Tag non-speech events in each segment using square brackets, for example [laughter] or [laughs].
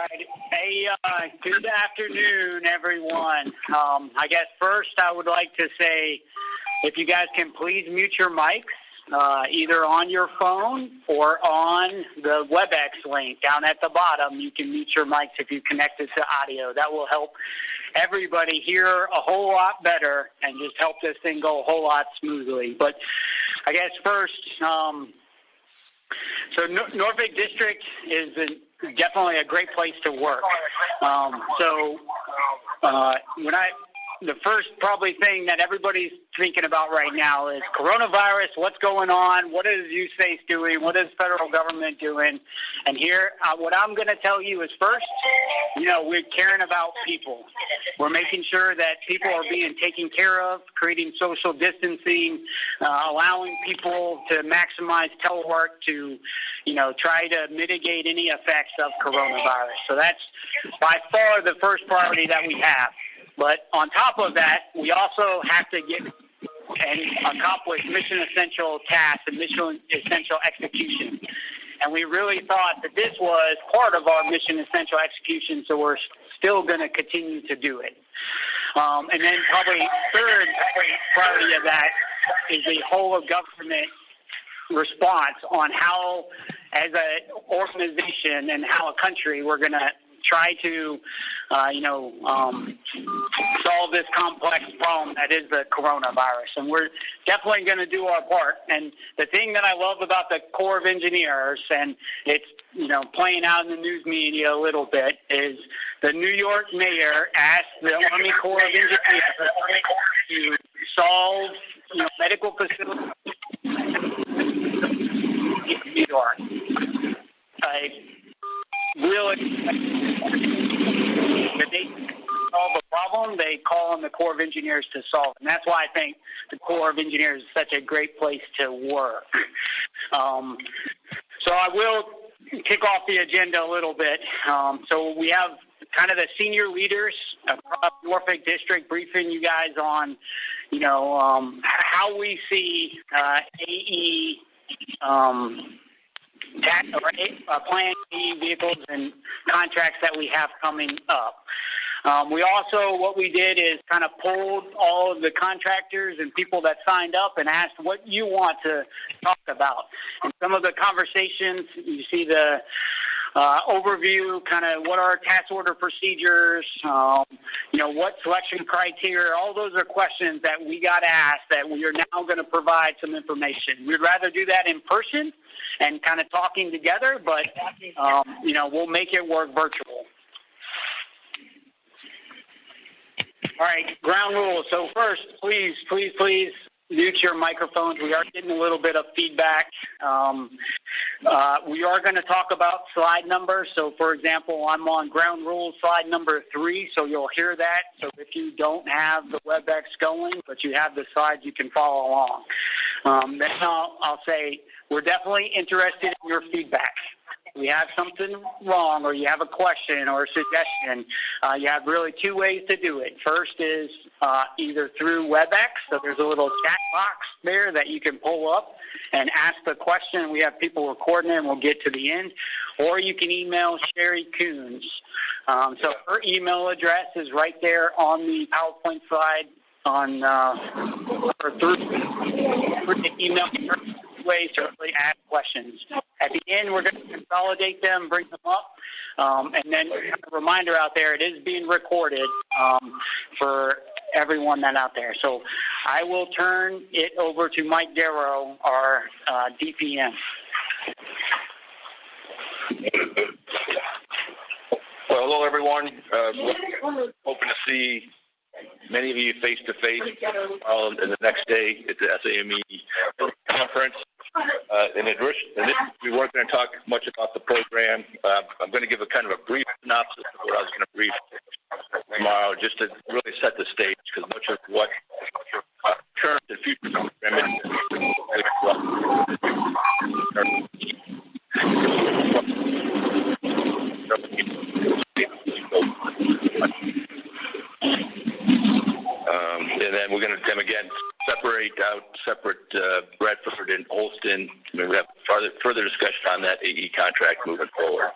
right. Hey, uh, good afternoon, everyone. Um, I guess first I would like to say if you guys can please mute your mics, uh, either on your phone or on the WebEx link down at the bottom. You can mute your mics if you connect it to audio. That will help everybody hear a whole lot better and just help this thing go a whole lot smoothly. But I guess first, um, so Nor- Norfolk District is a, definitely a great place to work. Um, so uh, when I the first probably thing that everybody's thinking about right now is coronavirus. What's going on? What is USACE doing? What is federal government doing? And here, uh, what I'm going to tell you is first, you know, we're caring about people. We're making sure that people are being taken care of, creating social distancing, uh, allowing people to maximize telework to, you know, try to mitigate any effects of coronavirus. So that's by far the first priority that we have. But on top of that, we also have to get and accomplish mission essential tasks and mission essential execution. And we really thought that this was part of our mission essential execution, so we're still going to continue to do it. Um, and then probably third priority of that is the whole of government response on how, as an organization and how a country, we're going to try to, uh, you know, um, solve this complex problem that is the coronavirus. And we're definitely going to do our part. And the thing that I love about the Corps of Engineers, and it's, you know, playing out in the news media a little bit, is the New York mayor asked the Army Corps of Engineers to solve, you know, medical facilities in New York. I really the they solve a problem, they call on the Corps of Engineers to solve it. And that's why I think the Corps of Engineers is such a great place to work. Um, so I will kick off the agenda a little bit. Um, so we have kind of the senior leaders across Norfolk District briefing you guys on, you know, um, how we see uh, AE um, tax, uh, Plan B vehicles and contracts that we have coming up. Um, we also, what we did is kind of pulled all of the contractors and people that signed up and asked what you want to talk about. And some of the conversations, you see the uh, overview, kind of what are our task order procedures, um, you know, what selection criteria, all those are questions that we got asked that we are now going to provide some information. We'd rather do that in person and kind of talking together, but, um, you know, we'll make it work virtual. All right, ground rules. So first, please, please, please mute your microphones. We are getting a little bit of feedback. Um, uh, we are going to talk about slide numbers. So, for example, I'm on ground rules slide number three, so you'll hear that. So, if you don't have the WebEx going, but you have the slides, you can follow along. Um, then I'll, I'll say we're definitely interested in your feedback we have something wrong or you have a question or a suggestion, uh, you have really two ways to do it. First is uh, either through WebEx, so there's a little chat box there that you can pull up and ask the question. We have people recording it and we'll get to the end. Or you can email Sherry Coons. Um, so her email address is right there on the PowerPoint slide on uh, or through, through the email ways to really ask questions. At the end, we're going to consolidate them, bring them up, um, and then a reminder out there, it is being recorded um, for everyone that out there. So I will turn it over to Mike Darrow, our uh, DPM. Well, hello everyone. Uh, hoping to see many of you face to face in the next day at the SAME conference. Uh, in addition, we weren't going to talk much about the program. Uh, I'm going to give a kind of a brief synopsis of what I was going to brief tomorrow, just to really set the stage, because much of what uh, current and future programming um, and then we're going to, then again, separate out separate uh, Radford and mean, we have further, further discussion on that AE contract moving forward.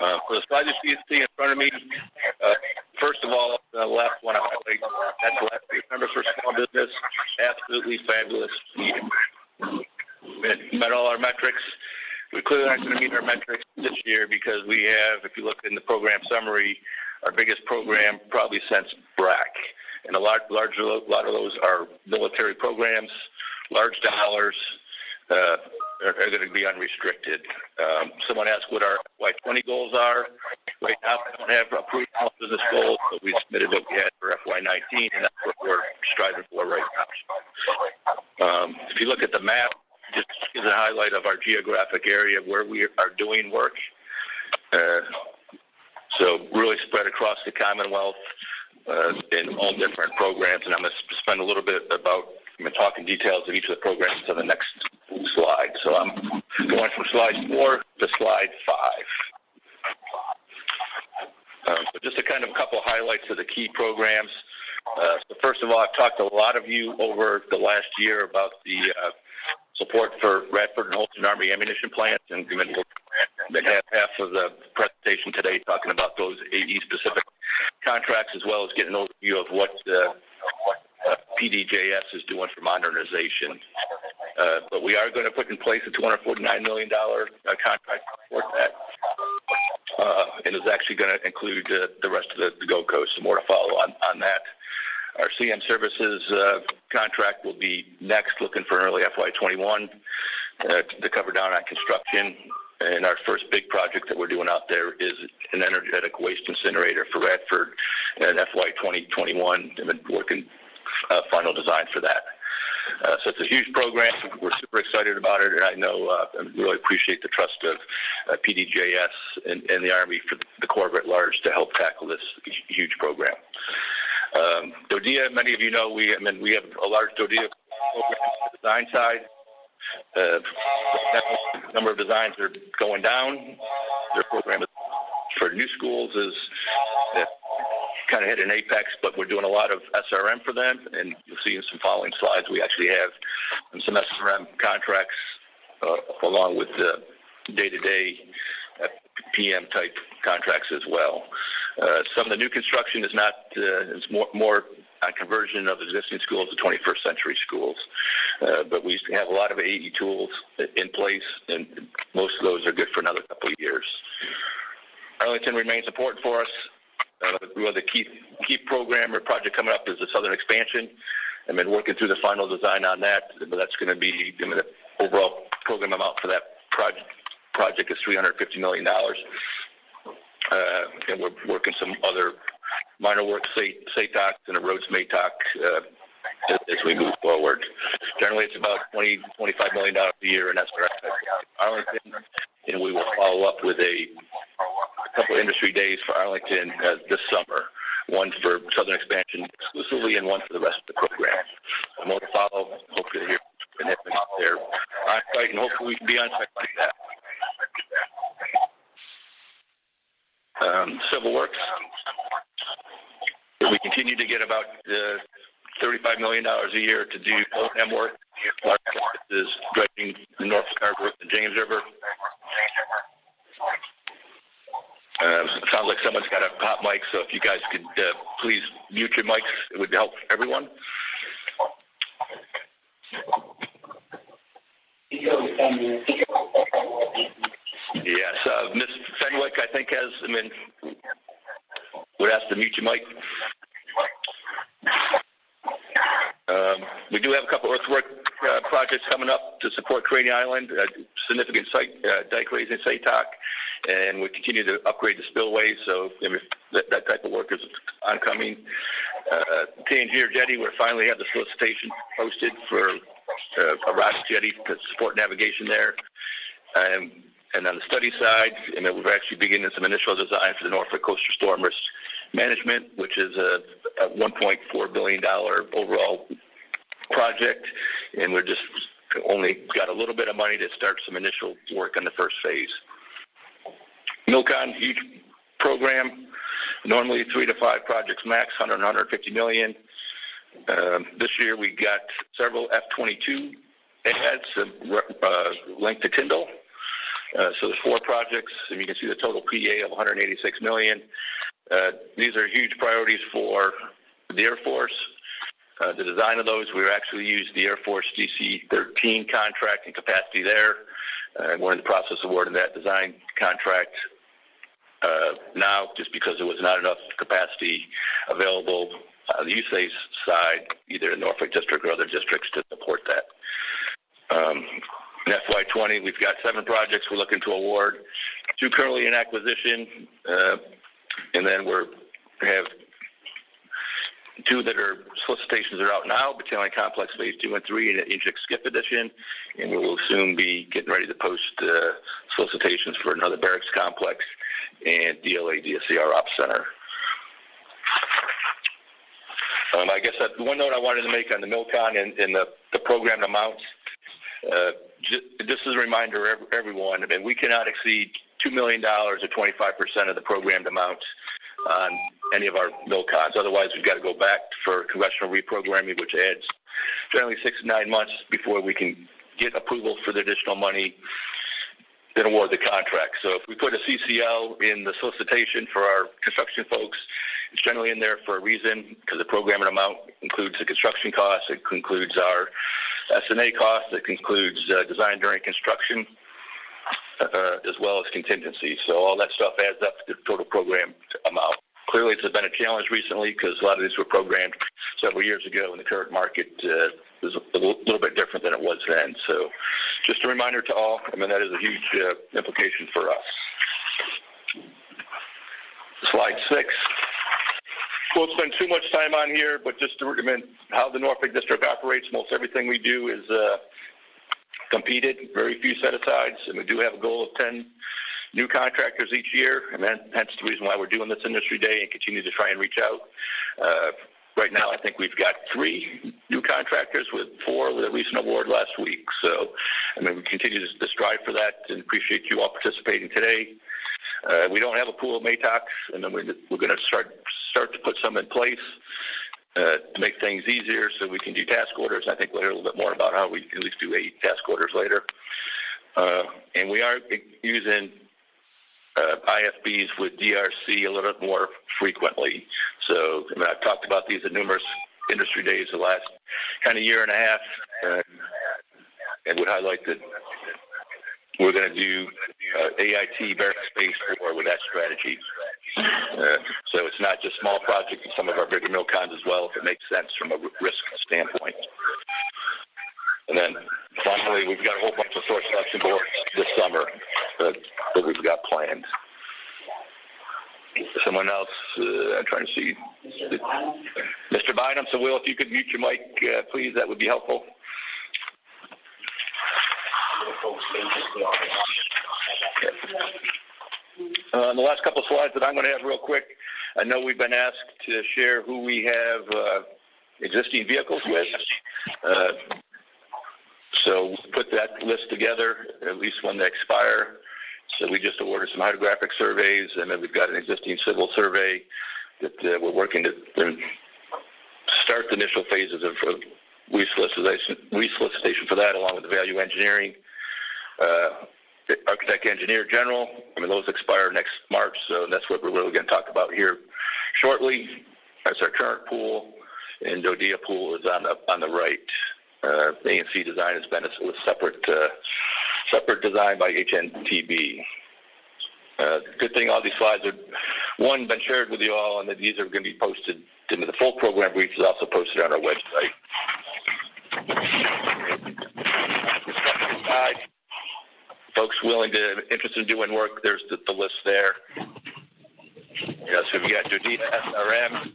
Uh, for the slide you see in front of me, uh, first of all, the last one I highlight, that's the last page number for small business. Absolutely fabulous. We met all our metrics. We clearly aren't going to meet our metrics this year because we have, if you look in the program summary, our biggest program probably since BRAC. And a large, large, a lot of those are military programs, large dollars, uh, are, are going to be unrestricted. Um, someone asked what our FY20 goals are. Right now, we don't have approved business goals, but we submitted what we had for FY19, and that's what we're striving for right now. Um, if you look at the map, just gives a highlight of our geographic area where we are doing work. Uh, so really spread across the Commonwealth uh, in all different programs, and I'm going to spend a little bit about I'm going to talk in details of each of the programs on the next slide. So I'm going from slide four to slide five. Um, so just a kind of a couple highlights of the key programs. Uh, so first of all, I've talked to a lot of you over the last year about the uh, support for Radford and Holston Army ammunition plants, and had half of the presentation today talking about those AE specific contracts, as well as getting an overview of what uh, PDJS is doing for modernization. Uh, but we are going to put in place a $249 million uh, contract support that. Uh, and it's actually going to include uh, the rest of the, the Gold Coast. More to follow on, on that. Our CM services uh, contract will be next, looking for an early FY21 uh, to cover down on construction. And our first big project that we're doing out there is an energetic waste incinerator for Radford and FY 2021. I've been working uh, final design for that. Uh, so it's a huge program. We're super excited about it, and I know uh, I really appreciate the trust of uh, PDJS and, and, the Army for the Corps at large to help tackle this huge program. Um, DODEA, many of you know, we I mean we have a large DODEA program on the design side. Uh, number of designs are going down. Their program for new schools is kind of hit an apex, but we're doing a lot of SRM for them, and you'll see in some following slides we actually have some SRM contracts uh, along with the day-to-day uh, PM type contracts as well. Uh, some of the new construction is not uh, is more more on conversion of existing schools to 21st century schools. Uh, but we have a lot of AE tools in place, and most of those are good for another couple of years. Arlington remains important for us. Uh, the key key program or project coming up is the Southern Expansion. I've been working through the final design on that, but that's going to be I mean, the overall program amount for that project project is $350 million. Uh, and we're working some other minor work SATOC and a roads MATOC uh, as we move forward. Generally, it's about 20, 25 million dollars a year and in SRF Arlington, and we will follow up with a, couple industry days for Arlington uh, this summer. One for Southern Expansion exclusively, and one for the rest of the program. And more to follow. Hopefully, here and there on site, and hopefully we can be on site like that. Um, civil Works. We continue to get about uh, $35 million a year to do O&M work. Our is dredging the Norfolk Harbor and James River. Uh, sounds like someone's got a hot mic, so if you guys could uh, please mute your mics, it would help everyone. Yes, uh, Ms. Fenwick, I think, has, I mean, would ask to mute your mic. Um, we do have a couple earthwork uh, projects coming up to support Craney Island, uh, significant site, uh, dike raising SATOC, and we continue to upgrade the spillways. So that, that, type of work is oncoming. Uh, Tangier Jetty, we finally have the solicitation posted for uh, a ROS jetty to support navigation there. Um, and on the study side, mean, we're actually beginning some initial design for the Norfolk Coastal Storm Risk Management, which is a, a $1.4 billion overall project. And we're just only got a little bit of money to start some initial work on the first phase. Milcon, huge program, normally three to five projects max, 100, 150 million. Um, this year we got several F-22 ads uh, linked to Tyndall Uh, so there's four projects, and you can see the total PA of 186 million. Uh, these are huge priorities for the Air Force. Uh, the design of those, we actually used the Air Force DC-13 contract and capacity there. Uh, we're in the process of awarding that design contract uh, now, just because there was not enough capacity available on the USACE side, either in Norfolk District or other districts, to support that. Um, in FY20, we've got seven projects we're looking to award, two currently in acquisition, uh, and then we're we have two that are solicitations are out now, Battalion Complex Phase 2 and 3 and Inject Skip Edition, and we will soon be getting ready to post uh, solicitations for another barracks complex and DLA DSCR Ops Center. Um, I guess one note I wanted to make on the MILCON and, and the, the program amounts, uh, j- this is a reminder everyone, I we cannot exceed $2 million or 25% of the programmed amounts on any of our MILCONs. Otherwise, we've got to go back for congressional reprogramming, which adds generally six to nine months before we can get approval for the additional money then award the contract. So if we put a CCL in the solicitation for our construction folks, it's generally in there for a reason because the programming amount includes the construction costs, it includes our SNA costs, that includes uh, design during construction, uh, as well as contingency. So all that stuff adds up to the total program amount. Clearly, it's been a challenge recently because a lot of these were programmed several years ago, and the current market uh, is a little, little bit different than it was then. So, just a reminder to all. I mean, that is a huge uh, implication for us. Slide six. Won't spend too much time on here, but just to recommend how the Norfolk District operates. Most everything we do is uh, competed, very few set-asides, and we do have a goal of 10 new contractors each year, and then, hence the reason why we're doing this industry day and continue to try and reach out. Uh, right now, I think we've got three new contractors with four with a recent award last week. So, I mean, we continue to strive for that and appreciate you all participating today. Uh, we don't have a pool of MATOCs, and then we're, we're going to start start to put some in place uh, to make things easier so we can do task orders. I think we'll hear a little bit more about how we at least do eight task orders later. Uh, and we are using uh, IFBs with DRC a little bit more frequently. So I mean, I've talked about these at numerous industry days the last kind of year and a half, and, and would highlight that we're going to do uh, AIT barrack space for with that strategy. Uh, so it's not just small projects, some of our bigger mill MILCONs as well, if it makes sense from a risk standpoint. And then finally, we've got a whole bunch of source selection boards this summer that, that we've got planned. Someone else, uh, I'm trying to see. Mr. Bynum, so Will, if you could mute your mic, uh, please, that would be helpful. Uh, the last couple of slides that I'm going to have real quick, I know we've been asked to share who we have uh, existing vehicles with. Uh, so we put that list together, at least when they expire. So we just awarded some hydrographic surveys, and then we've got an existing civil survey that uh, we're working to start the initial phases of, of resolicitation, resolicitation for that, along with the value engineering. Uh, architect engineer general. I mean, those expire next March, so that's what we're really going to talk about here shortly. That's our current pool, and DODEA pool is on the on the right. Uh, ANC design has been a, a separate uh, separate design by HNTB. Uh, good thing all these slides are one been shared with you all, and that these are going to be posted into the full program brief is also posted on our website. Folks willing to interested in doing work, there's the, the list there. Yeah, so we got DODEA SRM,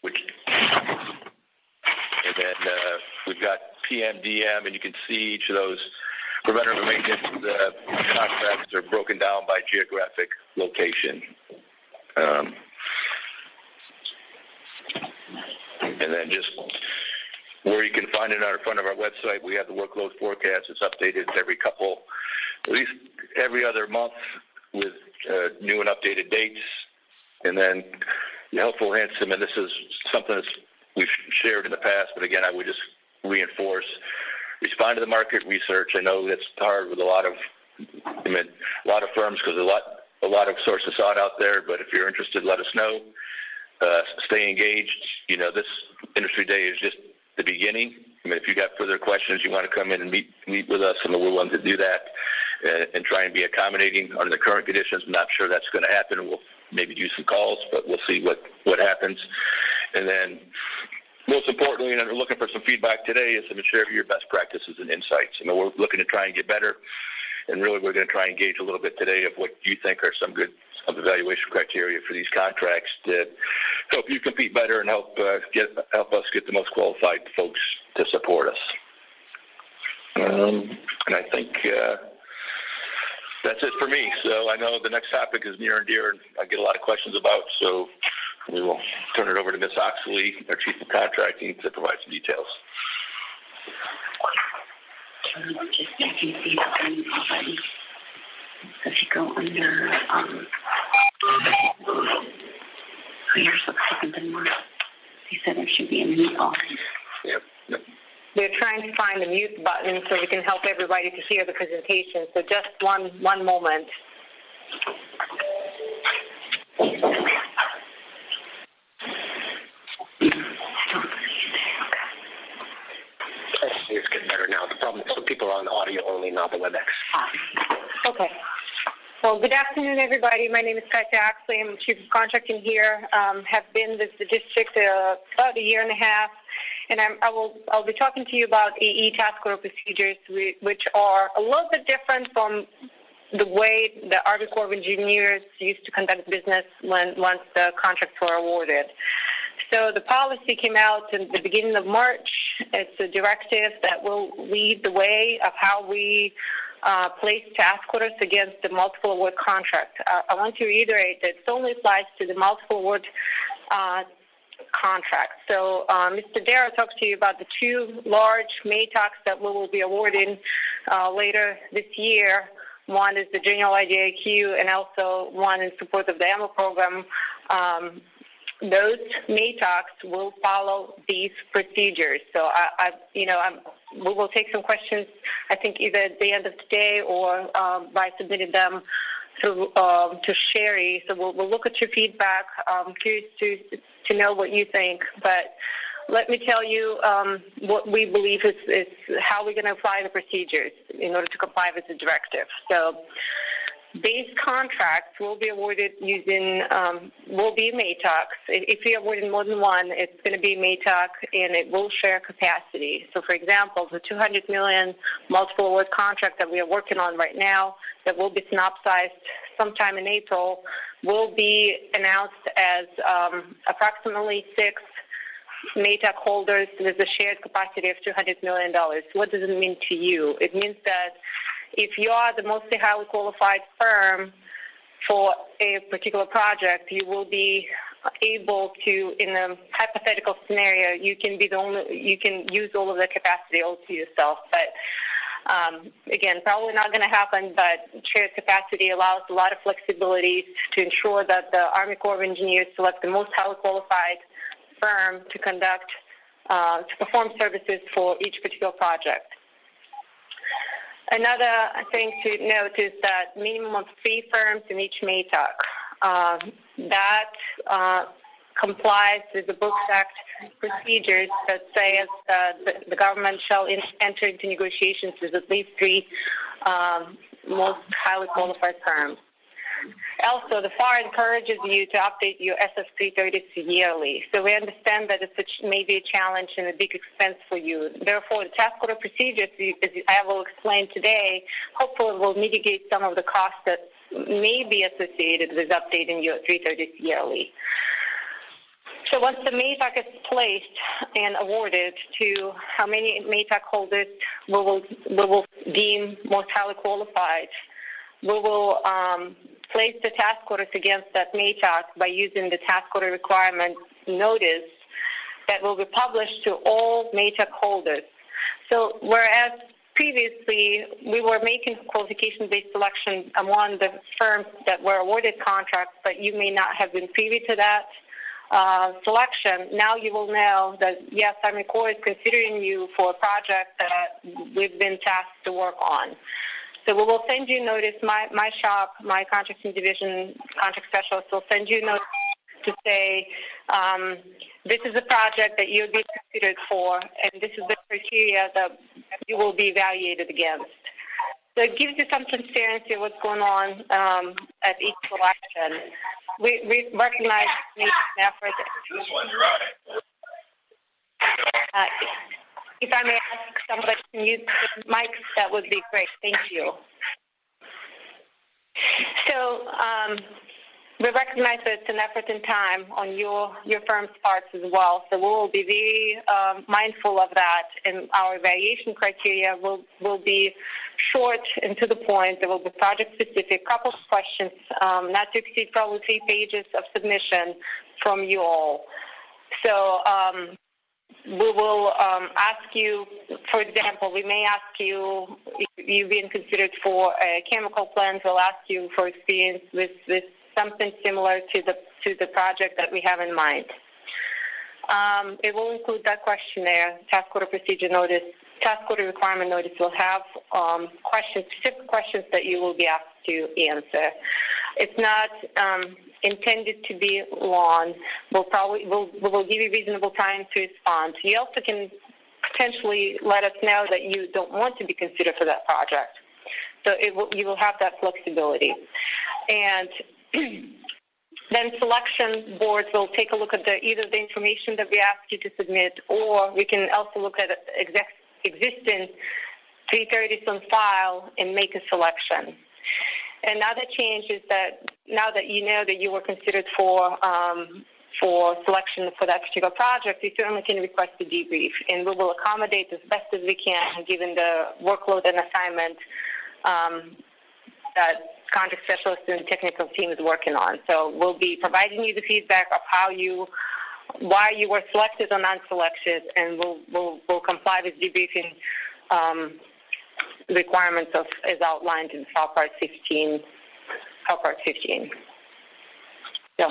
which, and then uh, we've got PMDM, and you can see each of those preventative maintenance uh, contracts are broken down by geographic location. Um, and then just where you can find it on the front of our website. We have the workload forecast. It's updated every couple, at least every other month with uh, new and updated dates. And then the helpful hints, and this is something that we've shared in the past, but again, I would just reinforce respond to the market research. I know that's hard with a lot of, I mean, a lot of firms because a lot, a lot of sources sought out there. But if you're interested, let us know. Uh, stay engaged. You know, this industry day is just the beginning. I mean, if you got further questions, you want to come in and meet meet with us, and we're willing to do that and, and try and be accommodating under the current conditions. I'm not sure that's going to happen. We'll maybe do some calls, but we'll see what what happens. And then, most importantly, and we're looking for some feedback today, is to share your best practices and insights. I mean, we're looking to try and get better, and really, we're going to try and engage a little bit today of what you think are some good of evaluation criteria for these contracts to help you compete better and help uh, get help us get the most qualified folks to support us. Um, and I think uh, that's it for me. So I know the next topic is near and dear, and I get a lot of questions about. So we will turn it over to Ms. Oxley, our Chief of Contracting, to provide some details. Just checking see if any already. So if you go under, um, here's what happened in March. He said there should be a mute on. Yep. yep. We're trying to find the mute button so we can help everybody to hear the presentation. So just one one moment. It's getting better now. The problem is some people are on audio only, not the WebEx. Ah, okay. Well, good afternoon, everybody. My name is Katya Oxley. I'm Chief of Contracting here. Um, have been with the district uh, about a year and a half, and I'm, I will I'll be talking to you about AE task order procedures, which are a little bit different from the way the Army Corps of Engineers used to conduct business when once the contracts were awarded. So the policy came out in the beginning of March. It's a directive that will lead the way of how we uh, place task orders against the multiple award contract. Uh, I want to reiterate that it only applies to the multiple award uh, contract. So uh, Mr. Darrow talked to you about the two large MATOCs that we will be awarding uh, later this year. One is the General IDIQ and also one in support of the AMO program. Um, those MATOCs will follow these procedures. So I, I you know, I'm, we will take some questions. I think either at the end of today or um, by submitting them to um, to Sherry. So we'll, we'll look at your feedback. I'm curious to to know what you think, but. Let me tell you um, what we believe is, is how we're going to apply the procedures in order to comply with the directive. So, Base contracts will be awarded using, um, will be MATOCs. If we awarded more than one, it's going to be MATOC and it will share capacity. So, for example, the 200 million multiple award contract that we are working on right now that will be synopsized sometime in April will be announced as um, approximately six MATOC holders with a shared capacity of $200 million. What does it mean to you? It means that if you are the most highly qualified firm for a particular project, you will be able to, in a hypothetical scenario, you can be the only, you can use all of the capacity all to yourself. But um, again, probably not going to happen, but shared capacity allows a lot of flexibility to ensure that the Army Corps of Engineers select the most highly qualified firm to conduct, uh, to perform services for each particular project. Another thing to note is that minimum of three firms in each MATOC. Uh, that uh, complies with the Brooks Act procedures that says the, the, government shall in, enter into negotiations with at least three um, most highly qualified firms. Also, the FAR encourages you to update your SF330s yearly. So we understand that it's maybe a challenge and a big expense for you. Therefore, the task order procedures, as I will explain today, hopefully will mitigate some of the costs that may be associated with updating your 330s yearly. So once the MATOC is placed and awarded to how many MATOC holders we will, we will deem most highly qualified, we will um, place the task orders against that MATOC by using the task order requirement notice that will be published to all MATOC holders. So whereas previously we were making qualification-based selection among the firms that were awarded contracts, but you may not have been privy to that, uh, selection, now you will know that yes, Army Corps is considering you for a project that we've been tasked to work on. So we will send you notice. My my shop, my contracting division contract specialist will send you notice to say um, this is a project that you'll be considered for, and this is the criteria that you will be evaluated against. So it gives you some transparency of what's going on um, at each selection. We, we recognize the effort. This one, you're right. Uh, if I may ask somebody to mute the mic, that would be great. Thank you. So um, we recognize that it's an effort and time on your your firm's parts as well. So we will be very um, mindful of that, and our evaluation criteria will will be short and to the point. There will be project specific, couple of questions, um, not to exceed probably three pages of submission from you all. So um, we will um, ask you, for example, we may ask you if you've been considered for a chemical plant. We'll ask you for experience with, with something similar to the to the project that we have in mind. Um, it will include that questionnaire, task order procedure notice, task order requirement notice. will have um, questions, specific questions that you will be asked to answer. It's not um, intended to be long. We'll probably we'll, we'll give you reasonable time to respond. You also can potentially let us know that you don't want to be considered for that project. So it will, you will have that flexibility. And [clears throat] then selection boards will take a look at the, either the information that we ask you to submit, or we can also look at exec, existing 330s on file and make a selection. Another change is that now that you know that you were considered for um, for selection for that particular project, you certainly can request a debrief, and we will accommodate as best as we can given the workload and assignment um, that contract specialist and technical team is working on. So we'll be providing you the feedback of how you, why you were selected or non-selected, and we'll, we'll, we'll comply with debriefing um, requirements of, as outlined in Part 15, FAR Part 15. So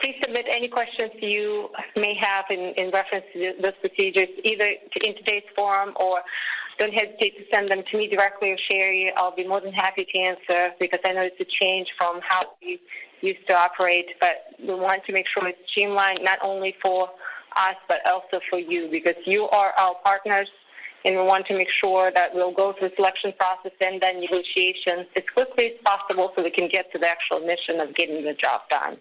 please submit any questions you may have in, in reference to those procedures, either in today's forum or don't hesitate to send them to me directly or Sherry. I'll be more than happy to answer because I know it's a change from how we used to operate, but we want to make sure it's streamlined not only for us but also for you because you are our partners and we want to make sure that we'll go through selection process and then negotiations as quickly as possible so we can get to the actual mission of getting the job done.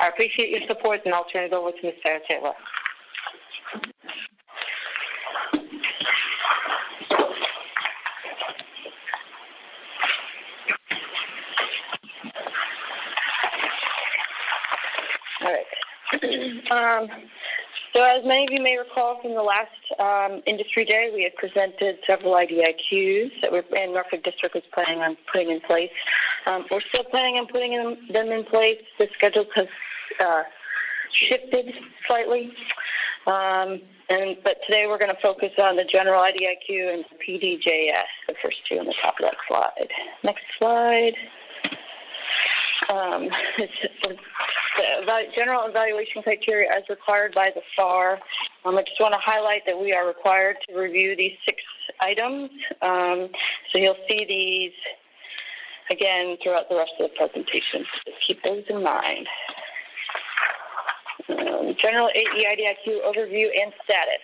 I appreciate your support and I'll turn it over to Ms. Sarah Taylor. All right. [clears throat] um, so as many of you may recall from the last um, industry day, we had presented several IDIQs that we're, and Norfolk District was planning on putting in place. Um, we're still planning on putting them in place. The schedule has uh, shifted slightly. Um, and but today we're going to focus on the general IDIQ and PDJS, the first two on the top of that slide. Next slide. Um, [laughs] the general evaluation criteria as required by the FAR. Um, I just want to highlight that we are required to review these six items. Um, so you'll see these again throughout the rest of the presentation. So keep those in mind. Um, general AE IDIQ overview and status.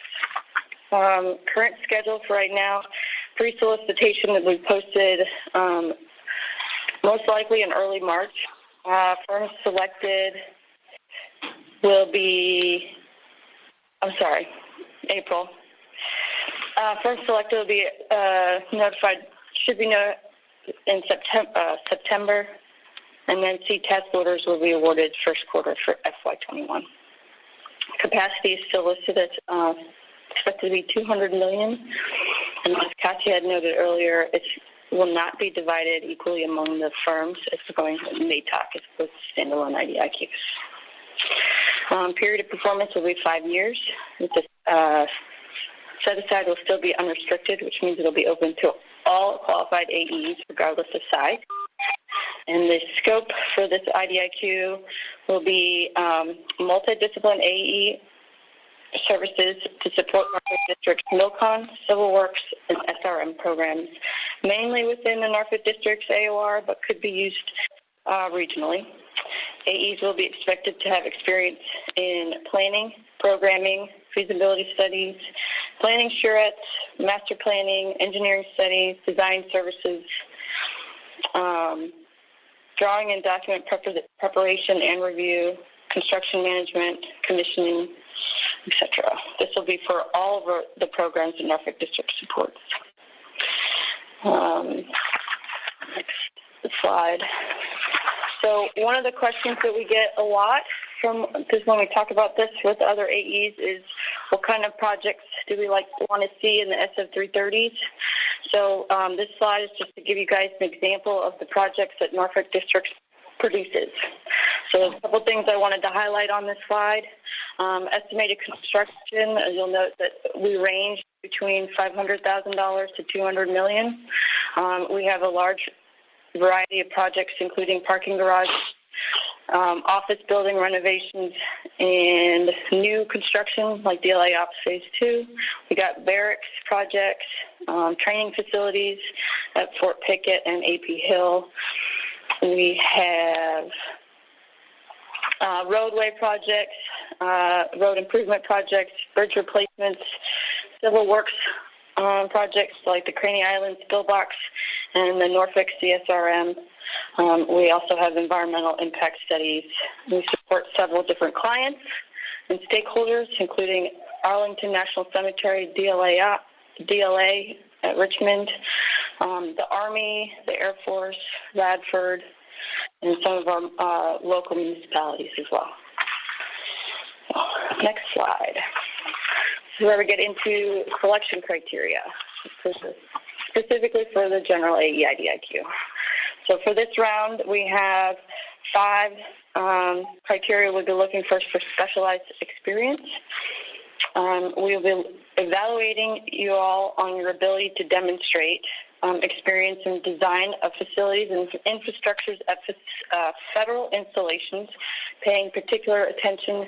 Um, current schedule for right now, pre-solicitation that we posted um, most likely in early March. Uh, firms selected will be, I'm sorry, April. Uh, firms selected will be uh, notified, should be in September, uh, September, and then C test orders will be awarded first quarter for FY21. Capacity is still listed at uh, expected to be 200 million, and as Katya had noted earlier, it's will not be divided equally among the firms. It's going to MATOC as opposed to standalone IDIQs. Um, period of performance will be five years. The uh, set aside will still be unrestricted, which means it'll be open to all qualified AEs, regardless of size. And the scope for this IDIQ will be um, multidiscipline AE services to support Norfolk District's MILCON, Civil Works, and SRM programs, mainly within the Norfolk District's AOR, but could be used uh, regionally. AEs will be expected to have experience in planning, programming, feasibility studies, planning charrettes, master planning, engineering studies, design services, um, drawing and document preparation and review, construction management, commissioning, etc. This will be for all of the programs that Norfolk District supports. Um, next slide. So one of the questions that we get a lot from this when we talk about this with other AEs is what kind of projects do we like want to see in the SF330s? So um, this slide is just to give you guys an example of the projects that Norfolk District produces. So a couple things I wanted to highlight on this slide. Um, estimated construction, you'll note that we range between $500,000 to $200 million. Um, we have a large variety of projects, including parking garage, um, office building renovations, and new construction like DLA Ops Phase 2. We got barracks projects, um, training facilities at Fort Pickett and AP Hill. We have uh, roadway projects, uh, road improvement projects, bridge replacements, civil works um, projects like the Craney Island spill box and the Norfolk CSRM. Um, we also have environmental impact studies. We support several different clients and stakeholders, including Arlington National Cemetery, DLA, DLA at Richmond, um, the Army, the Air Force, Radford, and some of our uh, local municipalities as well. Next slide. This is where we get into selection criteria, specifically for the general AE IDIQ. So for this round, we have five um, criteria we'll be looking for for specialized experience. Um, we will be evaluating you all on your ability to demonstrate um, experience in design of facilities and infrastructures at uh, federal installations, paying particular attention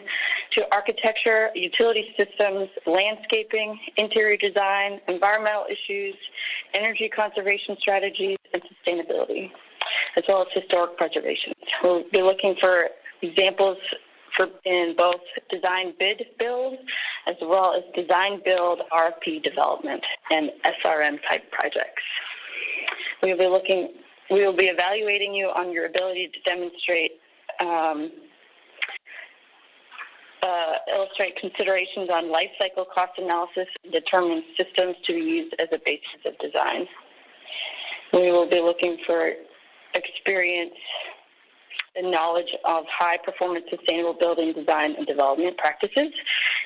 to architecture, utility systems, landscaping, interior design, environmental issues, energy conservation strategies, and sustainability, as well as historic preservation. We'll be looking for examples for in both design bid build as well as design build RFP development and SRM type projects. We will be looking, we will be evaluating you on your ability to demonstrate um, uh, illustrate considerations on life cycle cost analysis and determine systems to be used as a basis of design. We will be looking for experience and knowledge of high performance sustainable building design and development practices,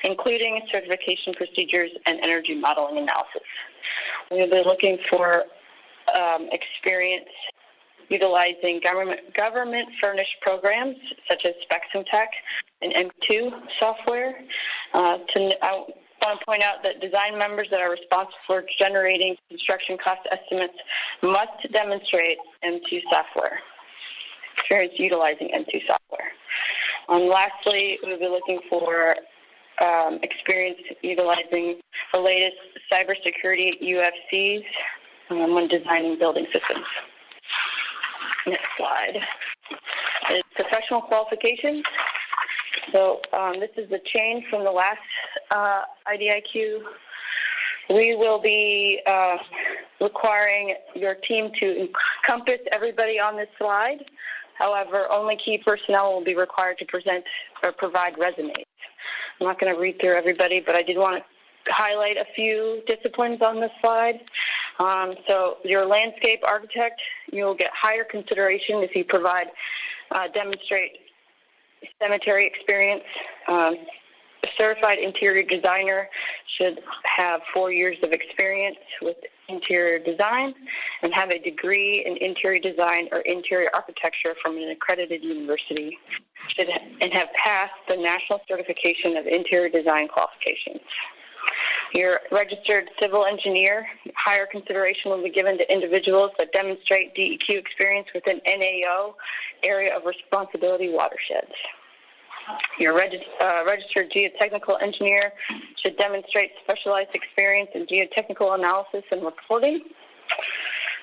including certification procedures and energy modeling analysis. We will be looking for um, experience utilizing government government furnished programs such as Specs Tech and M2 software. Uh, to, I want to point out that design members that are responsible for generating construction cost estimates must demonstrate M2 software experience utilizing M2 software. And lastly, we'll be looking for um, experience utilizing the latest cybersecurity UFCs um, when designing building systems. Next slide professional qualifications. So um, this is a change from the last uh, IDIQ. We will be uh, requiring your team to encompass everybody on this slide. However, only key personnel will be required to present or provide resumes. I'm not going to read through everybody, but I did want to highlight a few disciplines on this slide. Um, so your landscape architect, you'll get higher consideration if you provide, uh, demonstrate cemetery experience. Um, a certified interior designer should have four years of experience with interior design and have a degree in interior design or interior architecture from an accredited university should, and have passed the National Certification of Interior Design qualifications. Your registered civil engineer, higher consideration will be given to individuals that demonstrate DEQ experience within NAO area of responsibility watersheds. Your regis- uh, registered geotechnical engineer should demonstrate specialized experience in geotechnical analysis and reporting.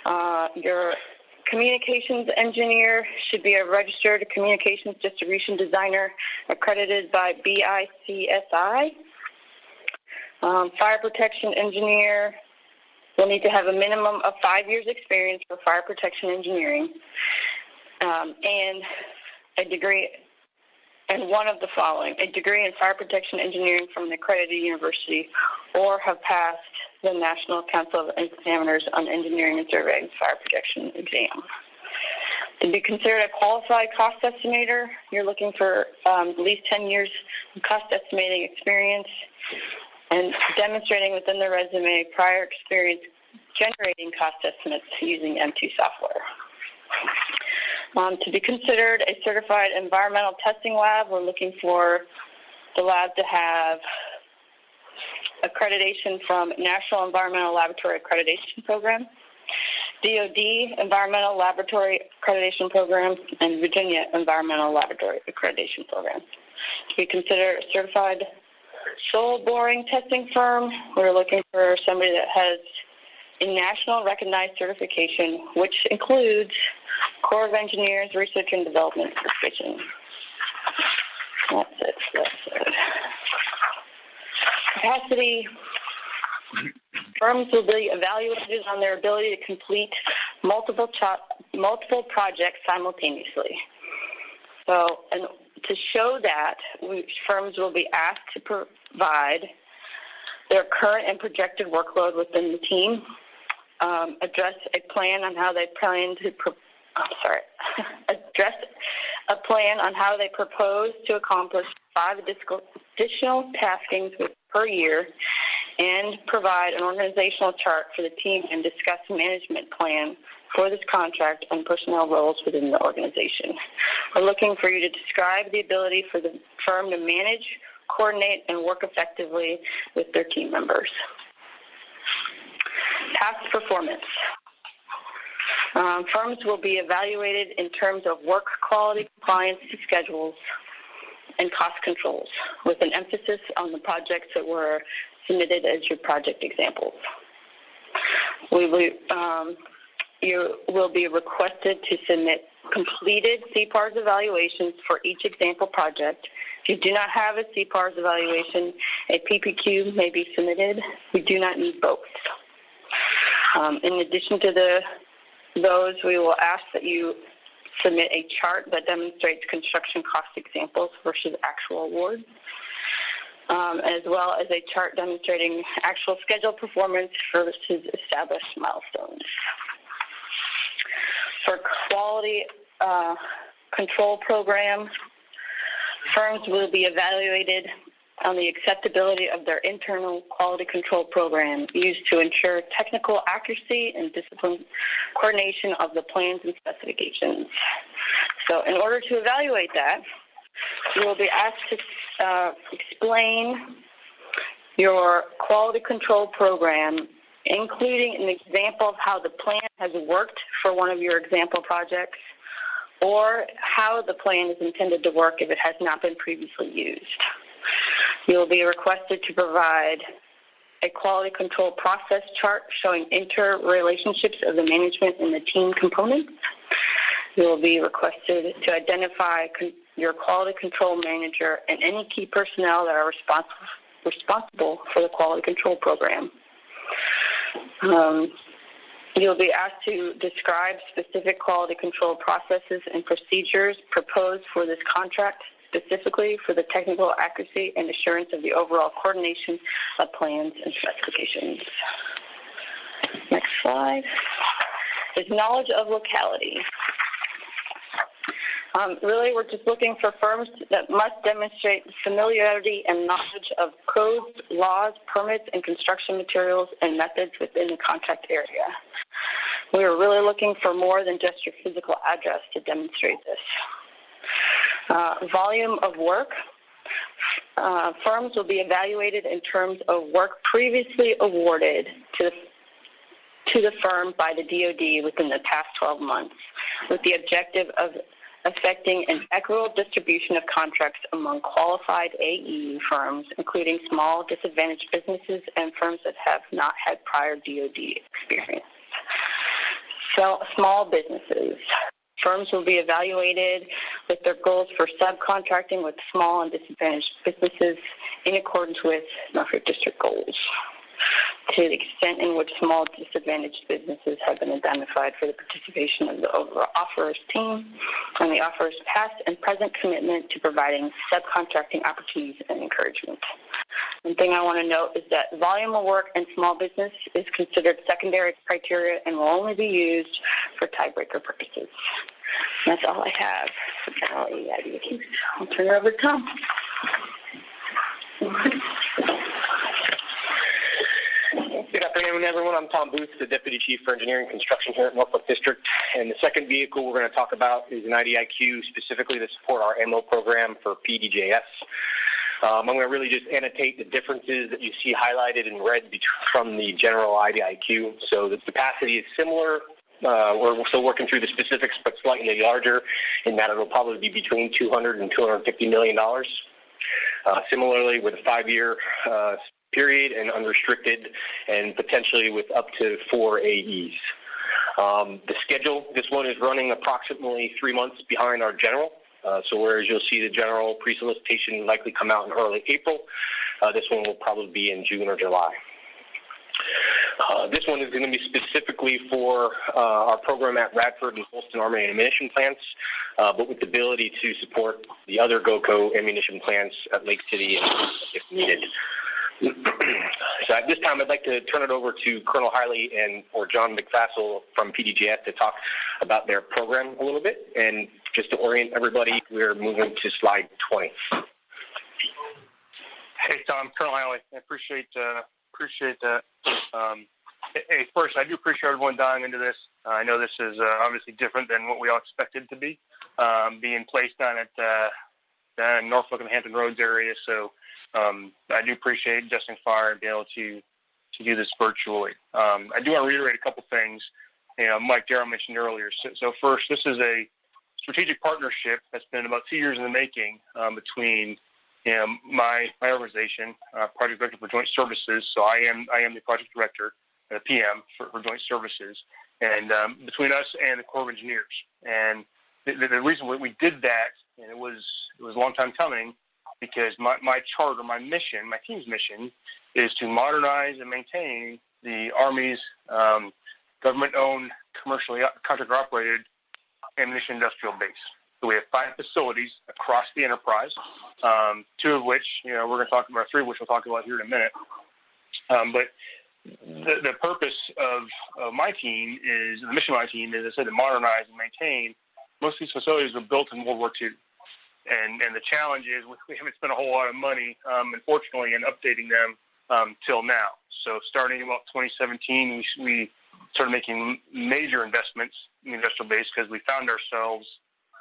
Uh, your communications engineer should be a registered communications distribution designer accredited by BICSI. Um, fire protection engineer will need to have a minimum of five years experience for fire protection engineering um, and a degree and one of the following a degree in fire protection engineering from an accredited university or have passed the National Council of Examiners on Engineering and Surveying Fire Protection exam. To be considered a qualified cost estimator, you're looking for um, at least 10 years of cost estimating experience and demonstrating within the resume prior experience generating cost estimates using M2 software. Um, to be considered a certified environmental testing lab, we're looking for the lab to have accreditation from National Environmental Laboratory Accreditation Program, DoD Environmental Laboratory Accreditation Program, and Virginia Environmental Laboratory Accreditation Program. To be considered a certified soil boring testing firm, we're looking for somebody that has a national recognized certification, which includes Corps of Engineers Research and Development Certification. That's it. That's it. Capacity firms will be evaluated on their ability to complete multiple multiple projects simultaneously. So, and to show that, firms will be asked to provide their current and projected workload within the team, um, address a plan on how they plan to. Pro- I'm sorry, [laughs] address a plan on how they propose to accomplish five additional taskings per year and provide an organizational chart for the team and discuss management plan for this contract and personnel roles within the organization. We're looking for you to describe the ability for the firm to manage, coordinate, and work effectively with their team members. Past performance. Um, firms will be evaluated in terms of work quality, compliance schedules, and cost controls, with an emphasis on the projects that were submitted as your project examples. We um, you will be requested to submit completed CPARS evaluations for each example project. If you do not have a CPARS evaluation, a PPQ may be submitted. We do not need both. Um, in addition to the those, we will ask that you submit a chart that demonstrates construction cost examples versus actual awards, um, as well as a chart demonstrating actual schedule performance versus established milestones. For quality uh, control program, firms will be evaluated on the acceptability of their internal quality control program used to ensure technical accuracy and discipline coordination of the plans and specifications. So in order to evaluate that, you will be asked to uh, explain your quality control program, including an example of how the plan has worked for one of your example projects, or how the plan is intended to work if it has not been previously used. You will be requested to provide a quality control process chart showing interrelationships of the management and the team components. You will be requested to identify your quality control manager and any key personnel that are responsible responsible for the quality control program. Um, you'll be asked to describe specific quality control processes and procedures proposed for this contract specifically for the technical accuracy and assurance of the overall coordination of plans and specifications. Next slide is knowledge of locality. Um, really, we're just looking for firms that must demonstrate familiarity and knowledge of codes, laws, permits, and construction materials and methods within the contract area. We are really looking for more than just your physical address to demonstrate this. Uh, volume of work. uh, firms will be evaluated in terms of work previously awarded to the to the firm by the DoD within the past 12 months, with the objective of affecting an equitable distribution of contracts among qualified AE firms, including small disadvantaged businesses and firms that have not had prior DoD experience. So, small businesses. Firms will be evaluated with their goals for subcontracting with small and disadvantaged businesses in accordance with Norfolk District goals to the extent in which small disadvantaged businesses have been identified for the participation of the overall offerers team and the offerer's past and present commitment to providing subcontracting opportunities and encouragement. One thing I want to note is that volume of work in small business is considered secondary criteria and will only be used for tiebreaker purposes. That's all I have I'll turn it over to Tom. Afternoon, everyone. I'm Tom Booth, the Deputy Chief for Engineering Construction here at Norfolk District. And the second vehicle we're going to talk about is an IDIQ specifically to support our MO program for PDJS. Um, I'm going to really just annotate the differences that you see highlighted in red between from the general IDIQ. So the capacity is similar. Uh, we're still working through the specifics, but slightly larger in that it'll probably be between 200 and 250 million dollars. Uh, similarly, with a five-year uh, period and unrestricted, and potentially with up to four AEs. Um, the schedule, this one is running approximately three months behind our general. Uh, so whereas you'll see the general pre-solicitation likely come out in early April, uh, this one will probably be in June or July. Uh, this one is going to be specifically for uh, our program at Radford and Holston Army Ammunition Plants, uh, but with the ability to support the other GOCO ammunition plants at Lake City if needed. So at this time, I'd like to turn it over to Colonel Hiley and or John McFassel from PDJS to talk about their program a little bit. And just to orient everybody, we're moving to slide 20. Hey, Tom, Colonel Hiley, I appreciate uh, appreciate that. Um, hey, first, I do appreciate everyone diving into this. Uh, I know this is uh, obviously different than what we all expected to be, um, being placed on at uh, down in Norfolk and Hampton Roads area. So um, I do appreciate Justin Fire and being able to to do this virtually. Um, I do want to reiterate a couple things. You know, Mike Darrow mentioned earlier. So, so, first, this is a strategic partnership that's been about two years in the making um, between you know, my my organization, uh, Project Director for Joint Services. So I am I am the project director, uh, PM for, for Joint Services, and um, between us and the Corps of Engineers. And the, the reason we did that, and it was it was a long time coming, because my, my charter, my mission, my team's mission is to modernize and maintain the Army's um, government owned, commercially contractor operated ammunition industrial base. So we have five facilities across the enterprise, um, two of which, you know, we're going to talk about, three which we'll talk about here in a minute. Um, but the, the purpose of, of my team is, the mission of my team is, I said, to modernize and maintain. Most of these facilities were built in World War II and and the challenge is [laughs] we haven't spent a whole lot of money, um, unfortunately, in updating them um, till now. So starting about 2017, we, we started making major investments in the industrial base because we found ourselves